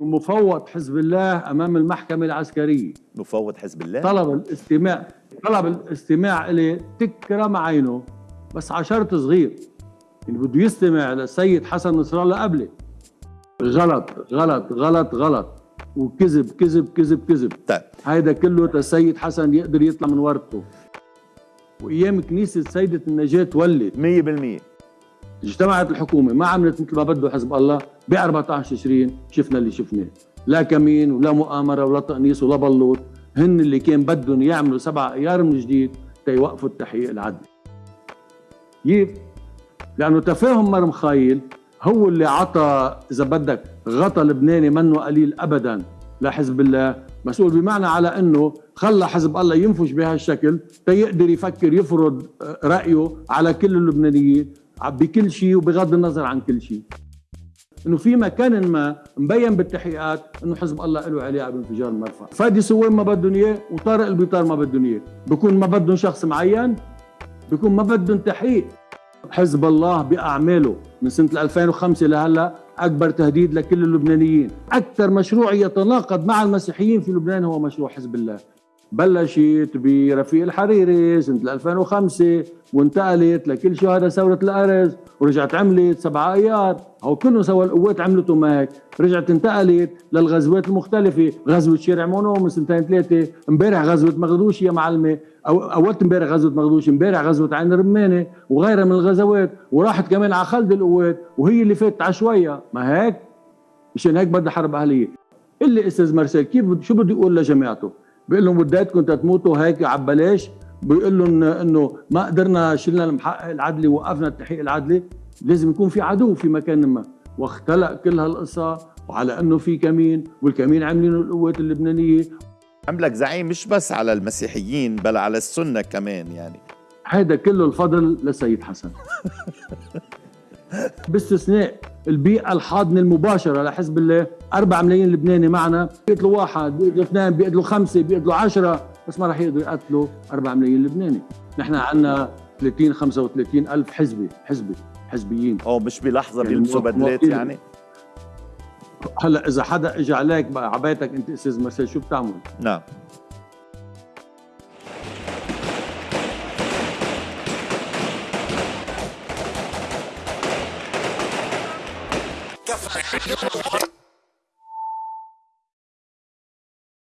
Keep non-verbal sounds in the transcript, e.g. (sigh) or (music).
مفوض حزب الله أمام المحكمة العسكرية. مفوض حزب الله؟ طلب الاستماع طلب الاستماع الي تكرم عينه بس على شرط صغير. يعني بده يستمع للسيد حسن نصر الله قبلي غلط غلط غلط غلط. وكذب كذب كذب كذب. طيب. هيدا كله السيد حسن يقدر يطلع من ورطه وأيام كنيسة سيدة النجاة ولت 100% اجتمعت الحكومة ما عملت مثل ما بده حزب الله ب 14 تشرين شفنا اللي شفناه. لا كمين ولا مؤامرة ولا تقنيص ولا بلوط. هن اللي كان بدهم يعملوا سبع أيار من جديد تيوقفوا التحقيق العدلي كيف؟ لأنه تفاهم مرم خايل هو اللي عطى إذا بدك غطى لبناني منه قليل ابدا لحزب الله. مسؤول بمعنى على إنه خلى حزب الله ينفش بهالشكل تيقدر يفكر يفرض رأيه على كل اللبنانيين. بكل شيء وبغض النظر عن كل شيء إنه في مكان ما مبين بالتحقيقات إنه حزب الله له علاقه بانفجار المرفأ فادي سوين ما بدهم إياه وطارق البيطار ما بدهم إياه. بكون ما بدهم شخص معين بكون ما بدهم تحقيق. حزب الله بأعماله من سنة 2005 لهلأ أكبر تهديد لكل اللبنانيين. أكثر مشروع يتناقض مع المسيحيين في لبنان هو مشروع حزب الله. بلشت برفيق الحريري سنة 2005 وانتقلت لكل شهداء ثورة الأرز ورجعت عملت سبع أيار. هو كلهم سوا القوات عملته معك. رجعت انتقلت للغزوات المختلفة. غزوة شارع مونو من سنتين ثلاثة. امبارح غزوة مغدوش يا معلمة أو أول امبارح غزوة مغدوش امبارح غزوة عين رمانة وغيرها من الغزوات. وراحت كمان على خلد القوات وهي اللي فاتت على شوية ما هيك؟ مشان هيك بدها حرب أهلية. اللي أستاذ مرسل كيف شو بده يقول لجماعته بيقول لهم بدايتكم تموتوا هيك عبلاش بيقول لهم إنه ما قدرنا شلنا المحقق العدلي وقفنا التحقيق العدلي. لازم يكون في عدو في مكان ما. واختلق كل هالقصة وعلى إنه في كمين والكمين عاملينه القوات اللبنانية. عملك زعيم مش بس على المسيحيين بل على السنة كمان يعني. هيدا كله الفضل للسيد حسن. (laughs) باستثناء البيئة الحاضنة المباشرة لحزب الله 4 ملايين لبناني معنا. بيقتلوا واحد بيقتلوا اثنين بيقتلوا خمسة بيقتلوا عشرة. بس ما راح يقدروا يقتلوا 4 ملايين لبناني. نحن عندنا 30 35 ألف حزبي حزبي حزبيين. أو مش بلحظة يعني بيلبسوا بدلات يعني؟ هلأ إذا حدا إجى عليك بقى عبايتك أنت أستاذ مرسل شو بتعمل؟ نعم. Café.